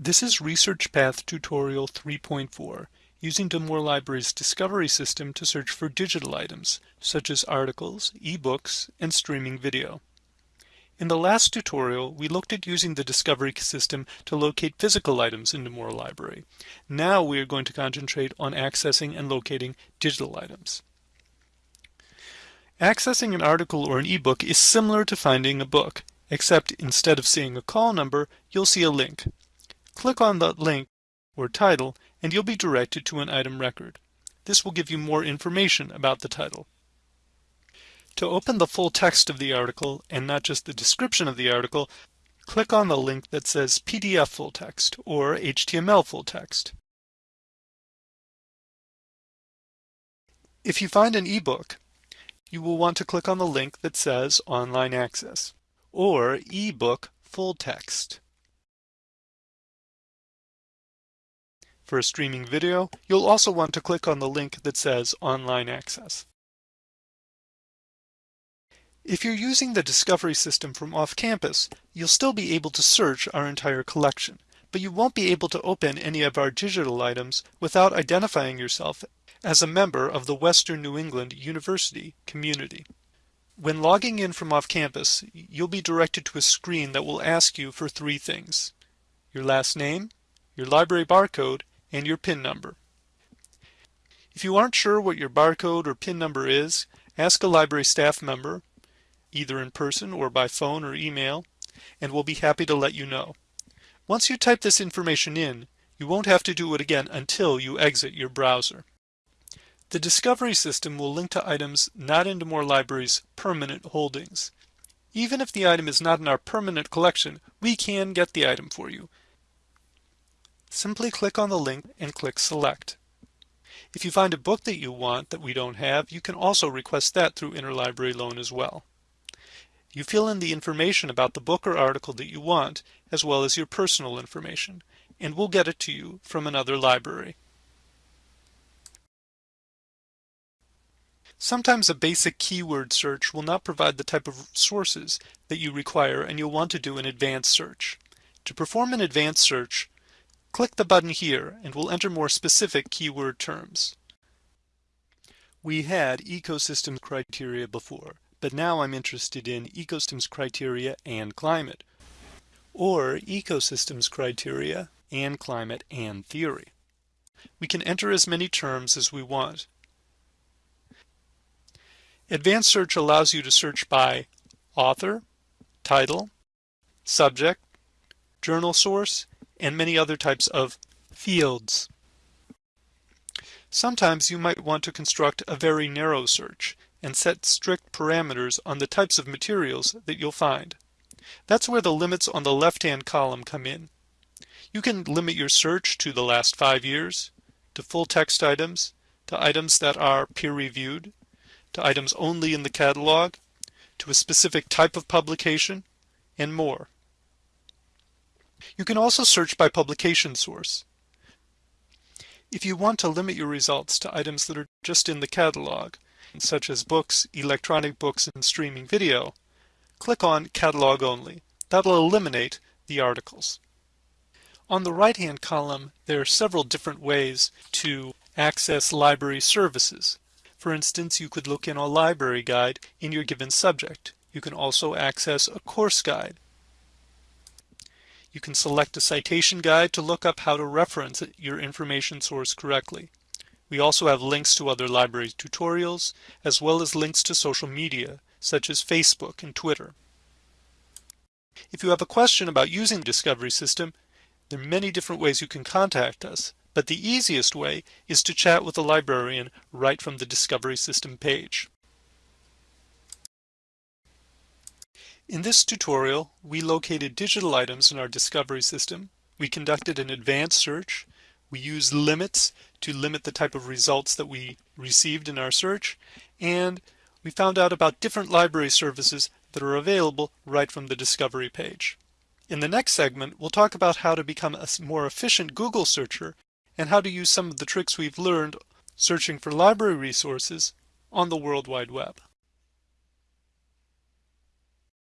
This is Research Path Tutorial 3.4, using D'Amour Library's discovery system to search for digital items, such as articles, ebooks, and streaming video. In the last tutorial, we looked at using the discovery system to locate physical items in D'Amour Library. Now we are going to concentrate on accessing and locating digital items. Accessing an article or an ebook is similar to finding a book, except instead of seeing a call number, you'll see a link. Click on the link or title and you'll be directed to an item record. This will give you more information about the title. To open the full text of the article and not just the description of the article, click on the link that says PDF full text or HTML full text. If you find an ebook, you will want to click on the link that says Online Access or ebook full text. For a streaming video, you'll also want to click on the link that says Online Access. If you're using the Discovery system from off-campus, you'll still be able to search our entire collection, but you won't be able to open any of our digital items without identifying yourself as a member of the Western New England University community. When logging in from off-campus, you'll be directed to a screen that will ask you for three things. Your last name, your library barcode, and your PIN number. If you aren't sure what your barcode or PIN number is, ask a library staff member, either in person or by phone or email, and we'll be happy to let you know. Once you type this information in, you won't have to do it again until you exit your browser. The discovery system will link to items not in D'Amour Library's permanent holdings. Even if the item is not in our permanent collection, we can get the item for you. Simply click on the link and click Select. If you find a book that you want that we don't have, you can also request that through Interlibrary Loan as well. You fill in the information about the book or article that you want, as well as your personal information, and we'll get it to you from another library. Sometimes a basic keyword search will not provide the type of sources that you require and you'll want to do an advanced search. To perform an advanced search, Click the button here and we'll enter more specific keyword terms. We had ecosystem criteria before, but now I'm interested in ecosystems criteria and climate, or ecosystems criteria and climate and theory. We can enter as many terms as we want. Advanced search allows you to search by author, title, subject, journal source, and many other types of fields. Sometimes you might want to construct a very narrow search and set strict parameters on the types of materials that you'll find. That's where the limits on the left-hand column come in. You can limit your search to the last five years, to full text items, to items that are peer-reviewed, to items only in the catalog, to a specific type of publication, and more. You can also search by publication source. If you want to limit your results to items that are just in the catalog, such as books, electronic books, and streaming video, click on Catalog Only. That'll eliminate the articles. On the right-hand column, there are several different ways to access library services. For instance, you could look in a library guide in your given subject. You can also access a course guide. You can select a citation guide to look up how to reference your information source correctly. We also have links to other library tutorials, as well as links to social media, such as Facebook and Twitter. If you have a question about using the Discovery System, there are many different ways you can contact us, but the easiest way is to chat with a librarian right from the Discovery System page. In this tutorial, we located digital items in our discovery system. We conducted an advanced search. We used limits to limit the type of results that we received in our search. And we found out about different library services that are available right from the discovery page. In the next segment, we'll talk about how to become a more efficient Google searcher and how to use some of the tricks we've learned searching for library resources on the World Wide Web.